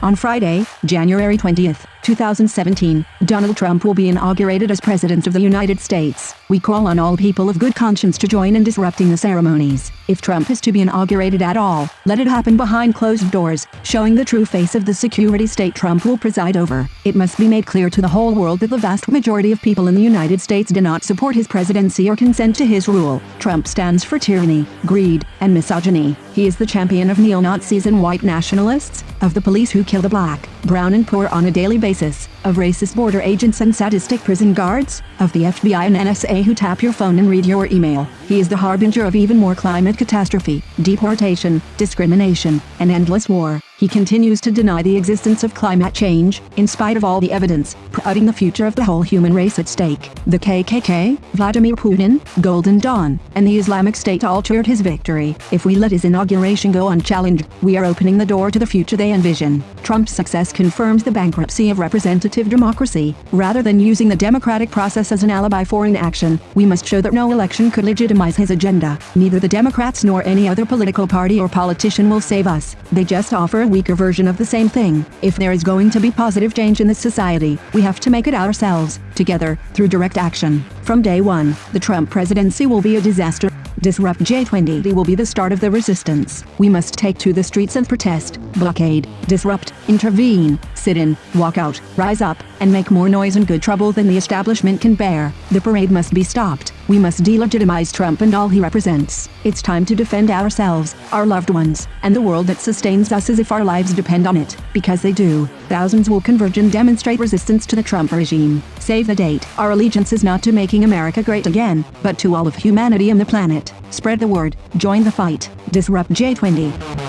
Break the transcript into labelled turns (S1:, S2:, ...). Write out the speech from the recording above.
S1: On Friday, January 20th, 2017, Donald Trump will be inaugurated as President of the United States. We call on all people of good conscience to join in disrupting the ceremonies. If Trump is to be inaugurated at all, let it happen behind closed doors, showing the true face of the security state Trump will preside over. It must be made clear to the whole world that the vast majority of people in the United States do not support his presidency or consent to his rule. Trump stands for tyranny, greed, and misogyny. He is the champion of neo-Nazis and white nationalists, of the police who kill the black, brown and poor on a daily basis, of racist border agents and sadistic prison guards, of the FBI and NSA who tap your phone and read your email. He is the harbinger of even more climate catastrophe, deportation, discrimination, and endless war. He continues to deny the existence of climate change, in spite of all the evidence, putting the future of the whole human race at stake. The KKK, Vladimir Putin, Golden Dawn, and the Islamic State all cheered his victory. If we let his inauguration go unchallenged, we are opening the door to the future they envision. Trump's success confirms the bankruptcy of representative democracy. Rather than using the democratic process as an alibi for inaction, we must show that no election could legitimize his agenda. Neither the Democrats nor any other political party or politician will save us. They just offer a weaker version of the same thing. If there is going to be positive change in this society, we have to make it ourselves, together, through direct action. From day one, the Trump presidency will be a disaster. Disrupt J20 will be the start of the resistance. We must take to the streets and protest, blockade, disrupt, intervene, sit in, walk out, rise up, and make more noise and good trouble than the establishment can bear. The parade must be stopped. We must delegitimize Trump and all he represents. It's time to defend ourselves, our loved ones, and the world that sustains us as if our lives depend on it. Because they do. Thousands will converge and demonstrate resistance to the Trump regime. Save the date. Our allegiance is not to making America great again, but to all of humanity and the planet. Spread the word. Join the fight. Disrupt J20.